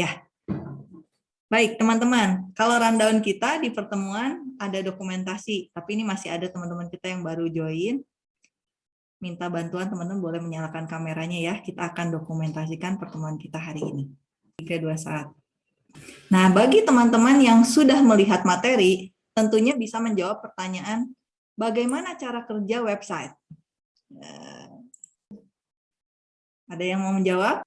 Ya. Baik, teman-teman. Kalau rundown kita di pertemuan ada dokumentasi, tapi ini masih ada teman-teman kita yang baru join. Minta bantuan teman-teman boleh menyalakan kameranya ya. Kita akan dokumentasikan pertemuan kita hari ini. 3, 2, 1. Nah, bagi teman-teman yang sudah melihat materi, tentunya bisa menjawab pertanyaan bagaimana cara kerja website. Eh, ada yang mau menjawab?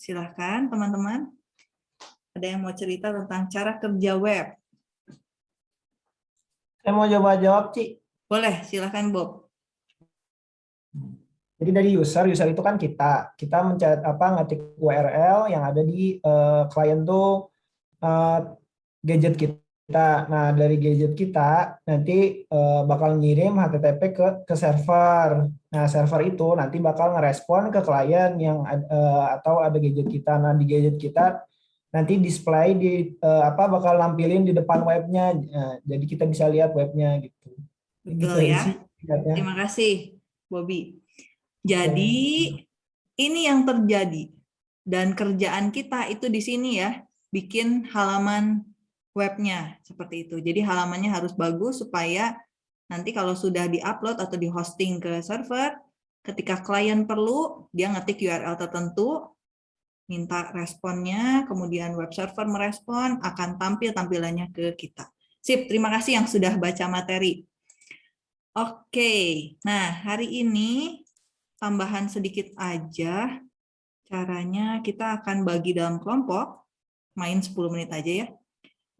Silahkan teman-teman. Ada yang mau cerita tentang cara kerja web? Saya mau coba jawab, Ci. Boleh, silahkan Bob. Jadi dari user, user itu kan kita. Kita mencet apa ngetik URL yang ada di uh, klien tuh uh, gadget kita. Nah, dari gadget kita nanti uh, bakal ngirim HTTP ke ke server. Nah, server itu nanti bakal ngerespon ke klien yang uh, atau ada gadget kita. Nah, di gadget kita nanti display di uh, apa bakal nampilin di depan webnya. Nah, jadi kita bisa lihat webnya gitu. Betul gitu ya. Sih, Terima kasih, Bobby. Jadi ini yang terjadi dan kerjaan kita itu di sini ya, bikin halaman webnya seperti itu. Jadi halamannya harus bagus supaya Nanti kalau sudah di-upload atau di-hosting ke server, ketika klien perlu, dia ngetik URL tertentu, minta responnya, kemudian web server merespon, akan tampil tampilannya ke kita. Sip, terima kasih yang sudah baca materi. Oke, nah hari ini tambahan sedikit aja, caranya kita akan bagi dalam kelompok, main 10 menit aja ya.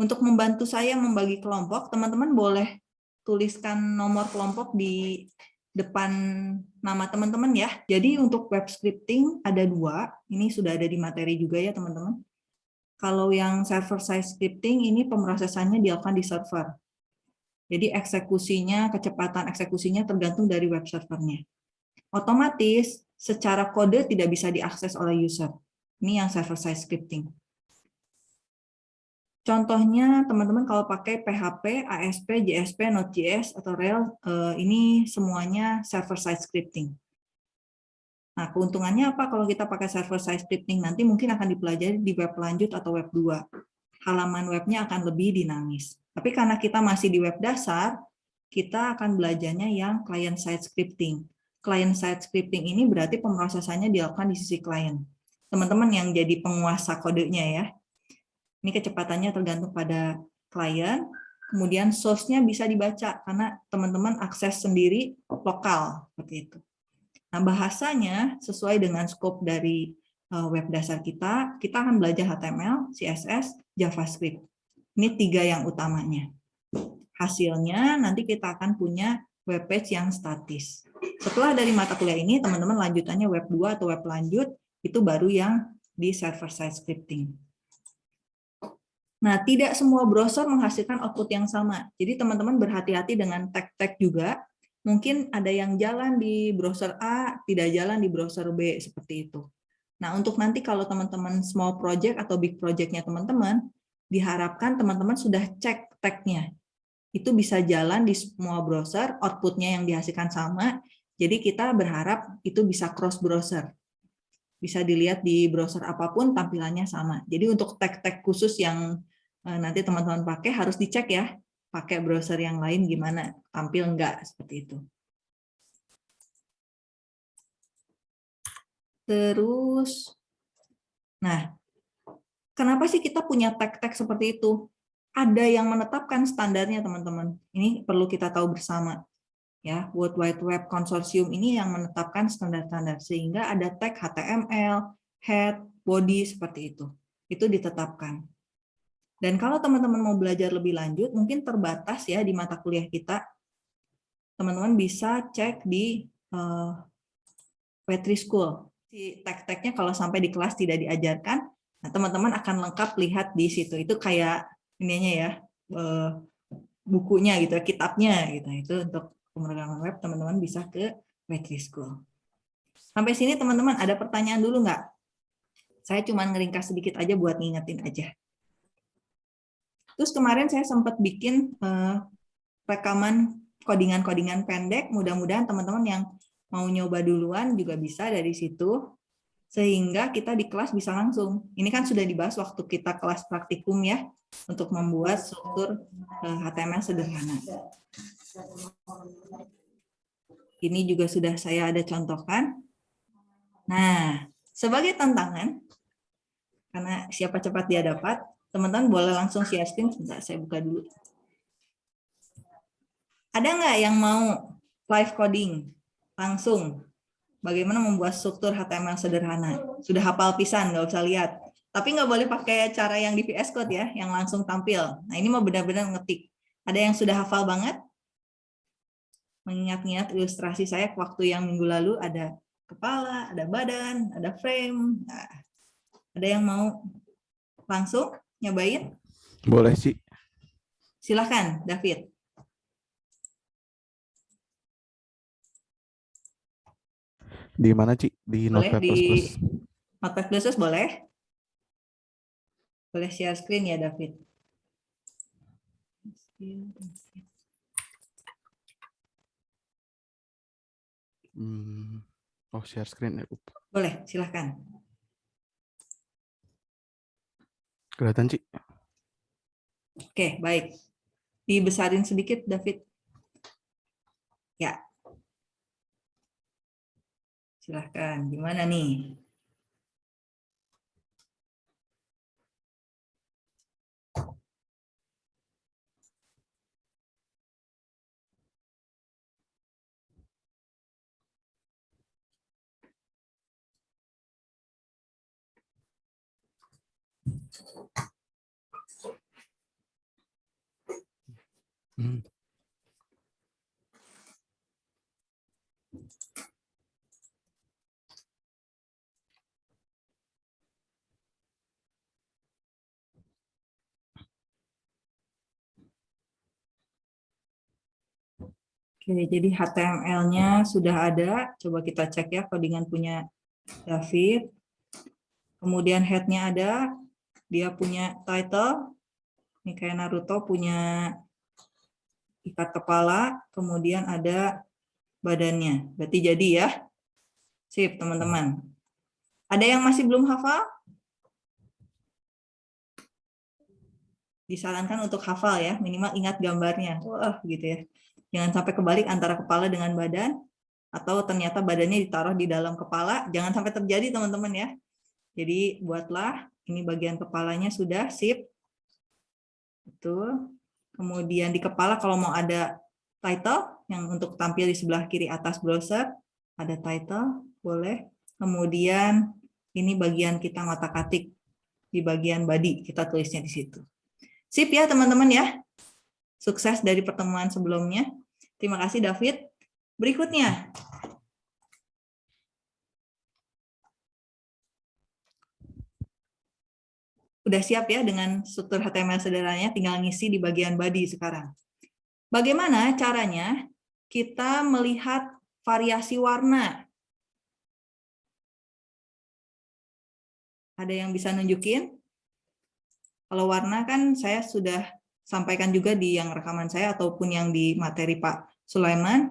Untuk membantu saya membagi kelompok, teman-teman boleh tuliskan nomor kelompok di depan nama teman-teman ya. Jadi untuk web scripting ada dua, ini sudah ada di materi juga ya teman-teman. Kalau yang server side scripting ini pemrosesannya dilakukan di server. Jadi eksekusinya, kecepatan eksekusinya tergantung dari web servernya. Otomatis secara kode tidak bisa diakses oleh user. Ini yang server side scripting. Contohnya teman-teman kalau pakai PHP, ASP, JSP, Node.js, atau Rails, eh, ini semuanya server-side scripting. Nah, keuntungannya apa kalau kita pakai server-side scripting? Nanti mungkin akan dipelajari di web lanjut atau web 2. Halaman webnya akan lebih dinamis. Tapi karena kita masih di web dasar, kita akan belajarnya yang client-side scripting. Client-side scripting ini berarti pemrosesannya dilakukan di sisi klien. Teman-teman yang jadi penguasa kodenya ya, ini kecepatannya tergantung pada klien, kemudian source-nya bisa dibaca karena teman-teman akses sendiri lokal seperti itu. Nah, bahasanya sesuai dengan scope dari eh, web dasar kita, kita akan belajar HTML, CSS, JavaScript. Ini tiga yang utamanya. Hasilnya nanti kita akan punya web page yang statis. Setelah dari mata kuliah ini, teman-teman lanjutannya web 2 atau web lanjut, itu baru yang di server-side scripting. Nah, tidak semua browser menghasilkan output yang sama. Jadi teman-teman berhati-hati dengan tag-tag juga. Mungkin ada yang jalan di browser A, tidak jalan di browser B, seperti itu. Nah, untuk nanti kalau teman-teman small project atau big project-nya teman-teman, diharapkan teman-teman sudah cek tag-nya. Itu bisa jalan di semua browser, output-nya yang dihasilkan sama, jadi kita berharap itu bisa cross browser. Bisa dilihat di browser apa pun tampilannya sama. Jadi untuk tag-tag khusus yang nanti teman-teman pakai harus dicek ya, pakai browser yang lain gimana, tampil enggak, seperti itu. Terus, nah, kenapa sih kita punya tag-tag seperti itu? Ada yang menetapkan standarnya, teman-teman. Ini perlu kita tahu bersama. Ya, World Wide Web Consortium ini yang menetapkan standar-standar, sehingga ada tag HTML, head, body, seperti itu. Itu ditetapkan. Dan kalau teman-teman mau belajar lebih lanjut, mungkin terbatas ya di mata kuliah kita, teman-teman bisa cek di uh, Petri School. Si tag-tagnya kalau sampai di kelas tidak diajarkan, nah teman-teman akan lengkap lihat di situ. Itu kayak ininya ya, uh, bukunya gitu, kitabnya gitu. Itu untuk pemrograman web teman-teman bisa ke Petri School. Sampai sini teman-teman ada pertanyaan dulu nggak? Saya cuma ngeringkas sedikit aja buat ngingetin aja. Terus kemarin saya sempat bikin uh, rekaman kodingan-kodingan pendek, mudah-mudahan teman-teman yang mau nyoba duluan juga bisa dari situ. sehingga kita di kelas bisa langsung. Ini kan sudah dibahas waktu kita kelas praktikum ya, untuk membuat struktur HTML eh, sederhana. Ini juga sudah saya ada contohkan. Nah, sebagai tantangan, karena siapa cepat dia dapat, teman-teman boleh langsung share screen. Sebentar, saya buka dulu. Ada nggak yang mau live coding langsung? Bagaimana membuat struktur HTML sederhana? Sudah hafal pisan, nggak usah lihat. Tapi nggak boleh pakai cara yang di VS Code ya, yang langsung tampil. Nah ini mau benar-benar ngetik. Ada yang sudah hafal banget? Mengingat-ingat ilustrasi saya waktu yang minggu lalu ada kepala, ada badan, ada frame. Nah, ada yang mau langsung nyobain? Boleh sih. Silahkan, David. Di mana, Ci? Di Notepad++? Di Notepad++ boleh. Boleh share screen ya, David. Hmm. Oh, share screen ya. Boleh, silahkan. Kelihatan, Ci? Oke, baik. Dibesarin sedikit, David. Ya, Silahkan, gimana nih? Hmm. Oke, jadi HTML-nya sudah ada. Coba kita cek ya codingan punya David. Kemudian head-nya ada. Dia punya title. Ini kayak Naruto punya ikat kepala. Kemudian ada badannya. Berarti jadi ya. Sip, teman-teman. Ada yang masih belum hafal? Disarankan untuk hafal ya, minimal ingat gambarnya. Wah, gitu ya. Jangan sampai kebalik antara kepala dengan badan, atau ternyata badannya ditaruh di dalam kepala. Jangan sampai terjadi, teman-teman ya. Jadi buatlah, ini bagian kepalanya sudah, sip. Betul. Kemudian di kepala kalau mau ada title, yang untuk tampil di sebelah kiri atas browser, ada title, boleh. Kemudian ini bagian kita ngotak atik di bagian body, kita tulisnya di situ. Sip ya teman-teman ya. Sukses dari pertemuan sebelumnya. Terima kasih David. Berikutnya. Udah siap ya dengan struktur HTML sederhananya, tinggal ngisi di bagian body sekarang. Bagaimana caranya kita melihat variasi warna? Ada yang bisa nunjukin? Kalau warna kan saya sudah sampaikan juga di yang rekaman saya ataupun yang di materi Pak Sulaiman,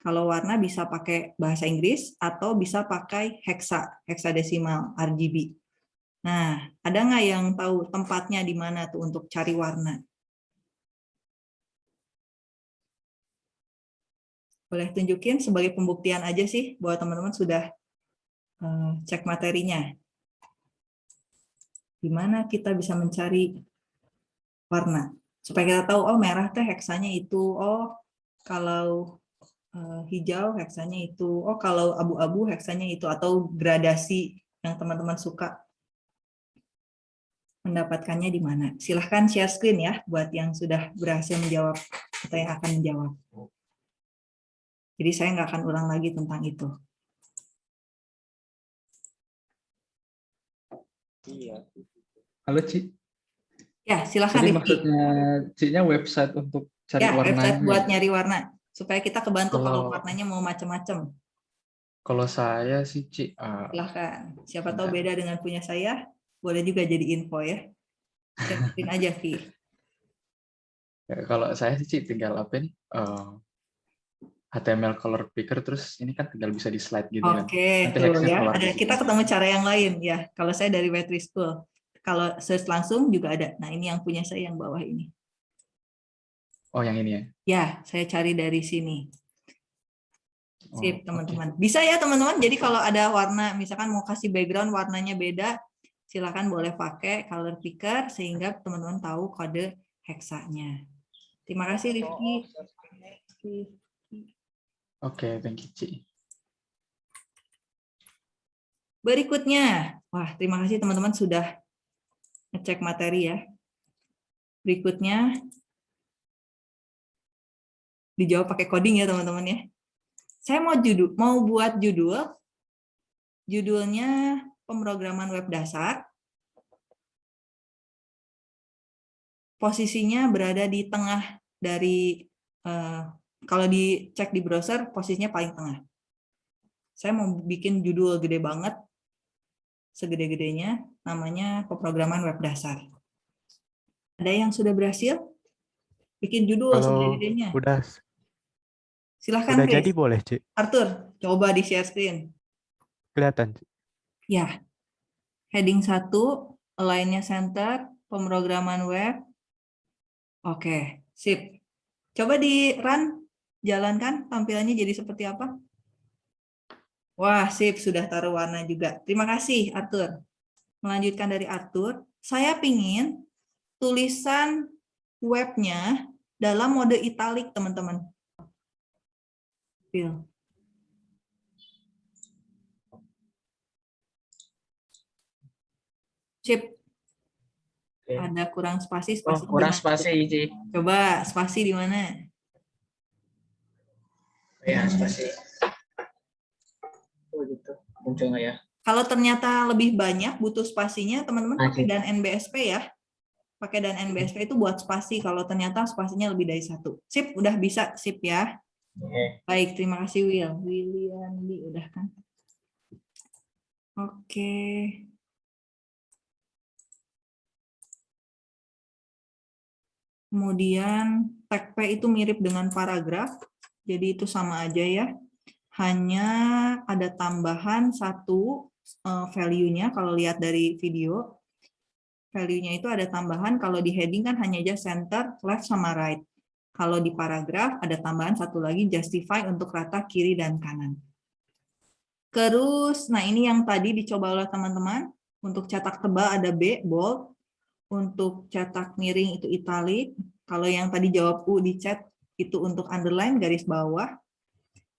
kalau warna bisa pakai bahasa Inggris atau bisa pakai hexa, hexadesimal RGB. Nah, ada nggak yang tahu tempatnya di mana tuh untuk cari warna? Boleh tunjukin sebagai pembuktian aja sih bahwa teman-teman sudah eh, cek materinya. Di mana kita bisa mencari warna supaya kita tahu oh merah teh heksanya itu oh kalau uh, hijau heksanya itu oh kalau abu-abu heksanya itu atau gradasi yang teman-teman suka mendapatkannya di mana silahkan share screen ya buat yang sudah berhasil menjawab atau yang akan menjawab jadi saya nggak akan ulang lagi tentang itu Iya. Halo Ci. Ya, silahkan. Jadi maksudnya C-nya website untuk cari ya, warna. website buat nyari warna. Supaya kita kebantu kalau, kalau warnanya mau macam-macam. Kalau saya sih, Ci. Uh, silahkan. Siapa tahu beda dengan punya saya, boleh juga jadi info ya. Siapin aja, Vi. Ya, kalau saya sih, tinggal apa nih? Uh, HTML color picker terus ini kan tinggal bisa di slide gitu kan. Oke, ya. Ada, di situ. kita ketemu cara yang lain ya. Kalau saya dari Wetry School. Kalau search langsung juga ada. Nah, ini yang punya saya yang bawah ini. Oh yang ini ya. Ya, saya cari dari sini. Oh, Sip, oke. teman-teman. Bisa ya, teman-teman. Jadi kalau ada warna, misalkan mau kasih background warnanya beda, silakan boleh pakai color picker sehingga teman-teman tahu kode heksanya. Terima kasih, Rifki. Oke, thank you Ci. Berikutnya, wah terima kasih teman-teman sudah ngecek materi ya. Berikutnya, dijawab pakai coding ya teman-teman ya. Saya mau judul, mau buat judul, judulnya pemrograman web dasar. Posisinya berada di tengah dari, eh, kalau dicek di browser, posisinya paling tengah. Saya mau bikin judul gede banget, segede-gedenya, namanya pemrograman web dasar. Ada yang sudah berhasil? Bikin judul segede-gedenya. udah Silahkan, udah Chris. jadi boleh, Cik. Arthur, coba di share screen. Kelihatan. Cik. Ya, heading 1, align-nya center, pemrograman web. Oke, sip. Coba di run, jalankan tampilannya jadi seperti apa? Wah, sip, sudah taruh warna juga. Terima kasih, Arthur. Melanjutkan dari Arthur, saya pingin tulisan webnya dalam mode italik, teman-teman. Sip. Oke. Ada kurang spasi, Oh, spasi. di kurang mana? spasi, Ci. Coba spasi di mana? Ya, spasi. Oh, gitu. Muncul nggak ya? Kalau ternyata lebih banyak butuh spasinya, teman-teman pakai dan NBSP ya. Pakai dan NBSP itu buat spasi kalau ternyata spasinya lebih dari satu. Sip, udah bisa, sip ya. Oke. Baik, terima kasih Will. William udah kan. Oke. Kemudian tag P itu mirip dengan paragraf, jadi itu sama aja ya. Hanya ada tambahan satu eh, value-nya kalau lihat dari video. Value-nya itu ada tambahan kalau di heading kan hanya aja center, left sama right. Kalau di paragraf ada tambahan satu lagi justify untuk rata kiri dan kanan. Terus, nah ini yang tadi dicoba oleh teman-teman. Untuk cetak tebal ada B, bold. Untuk cetak miring itu italic. Kalau yang tadi jawab U di chat, itu untuk underline, garis bawah.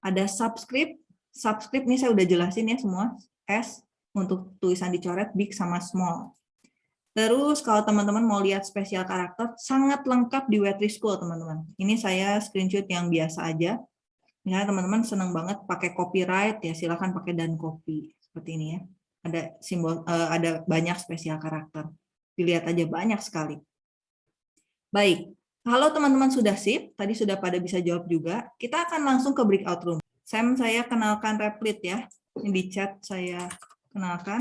Ada subscript. Subscript ini saya udah jelasin ya semua. S untuk tulisan dicoret, big sama small. Terus kalau teman-teman mau lihat spesial karakter, sangat lengkap di Wetry School, teman-teman. Ini saya screenshot yang biasa aja. Misalnya teman-teman senang banget pakai copyright, ya silakan pakai dan copy. Seperti ini ya. Ada simbol, eh, ada banyak spesial karakter. Dilihat aja banyak sekali. Baik, kalau teman-teman sudah sip, tadi sudah pada bisa jawab juga, kita akan langsung ke breakout room. Sam, saya kenalkan Replit ya. Ini di chat saya kenalkan.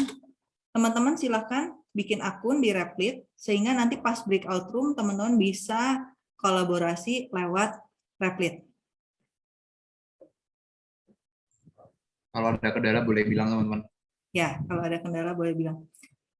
Teman-teman silakan bikin akun di Replit, sehingga nanti pas breakout room teman-teman bisa kolaborasi lewat Replit. Kalau ada kendala boleh bilang teman-teman. Ya, kalau ada kendala boleh bilang.